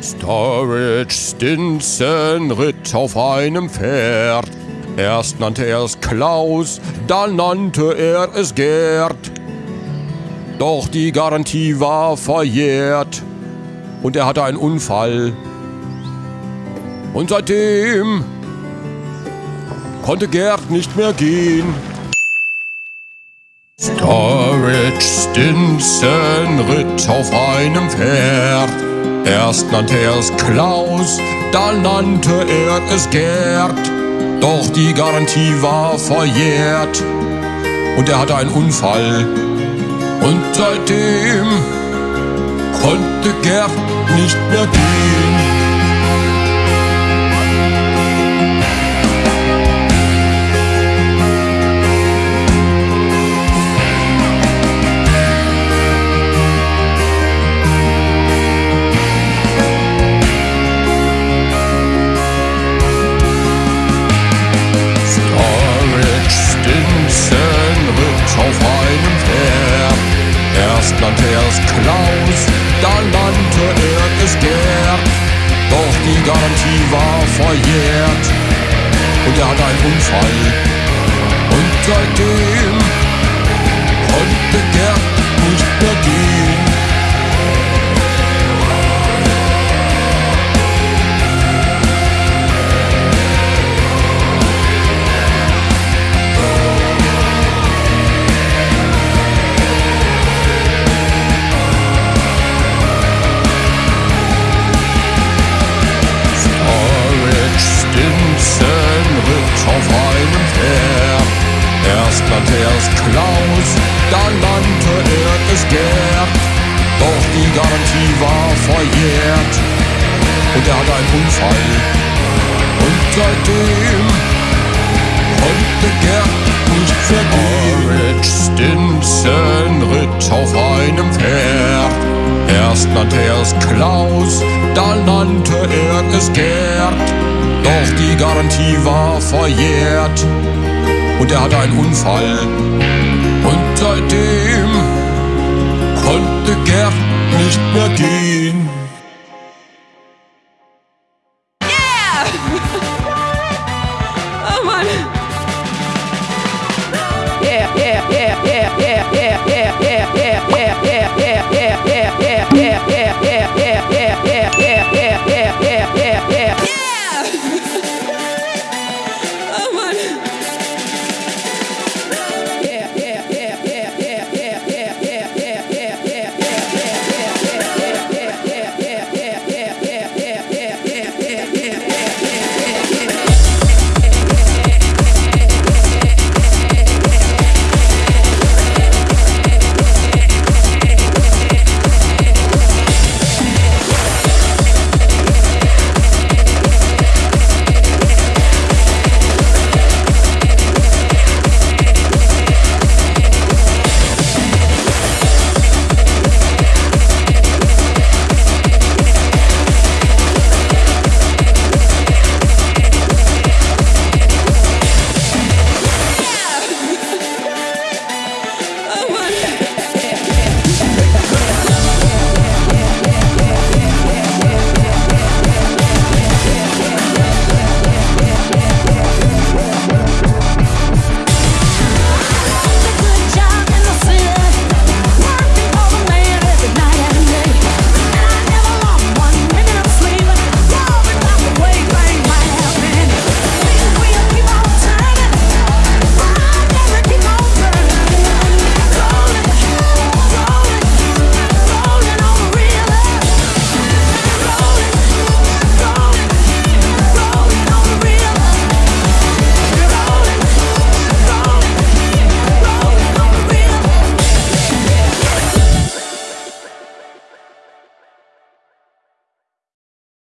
Storage Stinson ritt auf einem Pferd. Erst nannte er es Klaus, dann nannte er es Gerd. Doch die Garantie war verjährt und er hatte einen Unfall. Und seitdem konnte Gerd nicht mehr gehen. Storage Stinson ritt auf einem Pferd. Erst nannte er es Klaus, dann nannte er es Gerd. Doch die Garantie war verjährt und er hatte einen Unfall. Und seitdem konnte Gerd nicht mehr gehen. Nannte er es Klaus, dann nannte er es Gerd. Doch die Garantie war verjährt und er hatte einen Unfall. Und seitdem nannte er es Klaus, dann nannte er es Gerd. Doch die Garantie war verjährt und er hatte einen Unfall. Und seitdem konnte Gerd nicht vergehen. Orange Stinson ritt auf einem Pferd. Erst nannte er es Klaus, dann nannte er es Gerd. Doch die Garantie war verjährt und er hatte einen Unfall. Und seitdem konnte Gerd nicht mehr gehen. Yeah!